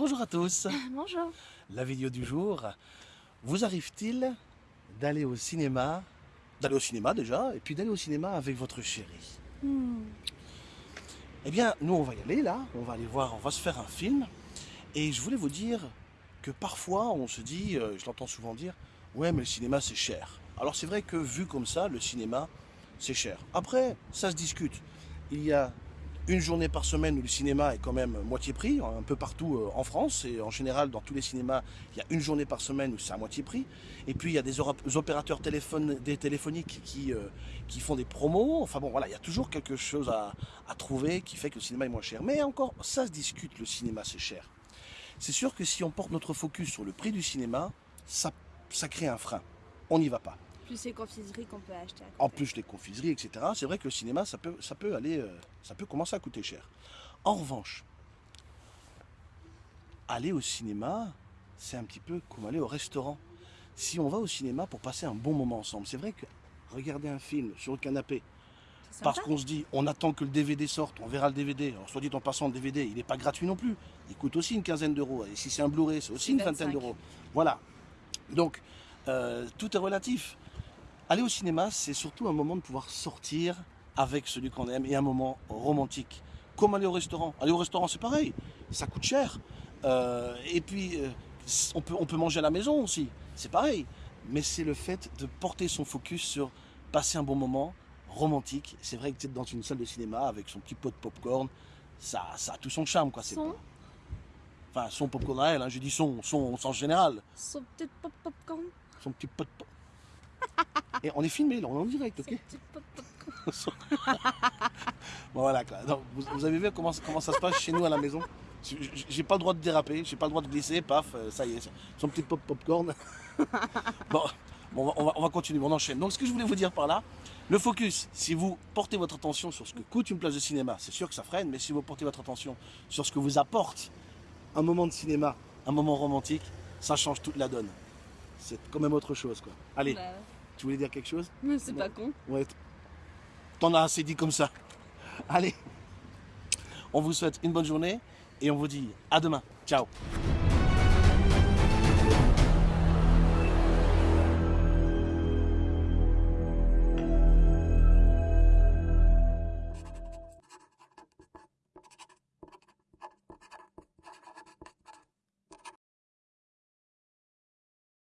Bonjour à tous. Bonjour. La vidéo du jour. Vous arrive-t-il d'aller au cinéma, d'aller au cinéma déjà, et puis d'aller au cinéma avec votre chérie? Hmm. Eh bien, nous on va y aller là, on va aller voir, on va se faire un film. Et je voulais vous dire que parfois on se dit, euh, je l'entends souvent dire, ouais mais le cinéma c'est cher. Alors c'est vrai que vu comme ça, le cinéma c'est cher. Après, ça se discute. Il y a une journée par semaine où le cinéma est quand même moitié prix, un peu partout euh, en France, et en général dans tous les cinémas, il y a une journée par semaine où c'est à moitié prix. Et puis il y a des opérateurs téléphoniques qui, euh, qui font des promos. Enfin bon, voilà, il y a toujours quelque chose à, à trouver qui fait que le cinéma est moins cher. Mais encore, ça se discute, le cinéma c'est cher. C'est sûr que si on porte notre focus sur le prix du cinéma, ça, ça crée un frein. On n'y va pas. Plus les confiseries qu'on peut acheter à côté. En plus, les confiseries, etc. C'est vrai que le cinéma, ça peut, ça peut aller, euh, ça peut commencer à coûter cher. En revanche, aller au cinéma, c'est un petit peu comme aller au restaurant. Si on va au cinéma pour passer un bon moment ensemble, c'est vrai que regarder un film sur le canapé, parce qu'on se dit, on attend que le DVD sorte, on verra le DVD. Alors, soit dit en passant, le DVD, il n'est pas gratuit non plus. Il coûte aussi une quinzaine d'euros. Et si c'est un Blu-ray, c'est aussi une vingtaine 25. d'euros. Voilà. Donc, euh, tout est relatif. Aller au cinéma, c'est surtout un moment de pouvoir sortir avec celui qu'on aime et un moment romantique. Comme aller au restaurant. Aller au restaurant, c'est pareil. Ça coûte cher. Euh, et puis, euh, on, peut, on peut manger à la maison aussi. C'est pareil. Mais c'est le fait de porter son focus sur passer un bon moment romantique. C'est vrai que être dans une salle de cinéma avec son petit pot de popcorn, ça, ça a tout son charme. Quoi. C'est Son. pas- Enfin, son popcorn à elle, hein, je dis son, son général. Son petit pop popcorn. Son petit pot de pop. Et on est filmé là, on est en direct, ok. Bon, voilà. Donc, vous, vous avez vu comment, comment ça se passe chez nous à la maison J'ai- pas le droit de déraper, j'ai pas le droit de glisser, paf, euh, ça y est, son petit pop popcorn. bon, bon, va- on va continuer, on enchaîne. Donc ce que je voulais vous dire par là, le focus, si vous portez votre attention sur ce que coûte une place de cinéma, c'est sûr que ça freine, mais si vous portez votre attention sur ce que vous apporte un moment de cinéma, un moment romantique, ça change toute la donne. C'est quand même autre chose, quoi. Allez, Bah, tu voulais dire quelque chose mais c'est pas con. Ouais. T'en as assez dit comme ça. Allez. On vous souhaite une bonne journée et on vous dit à demain. Ciao.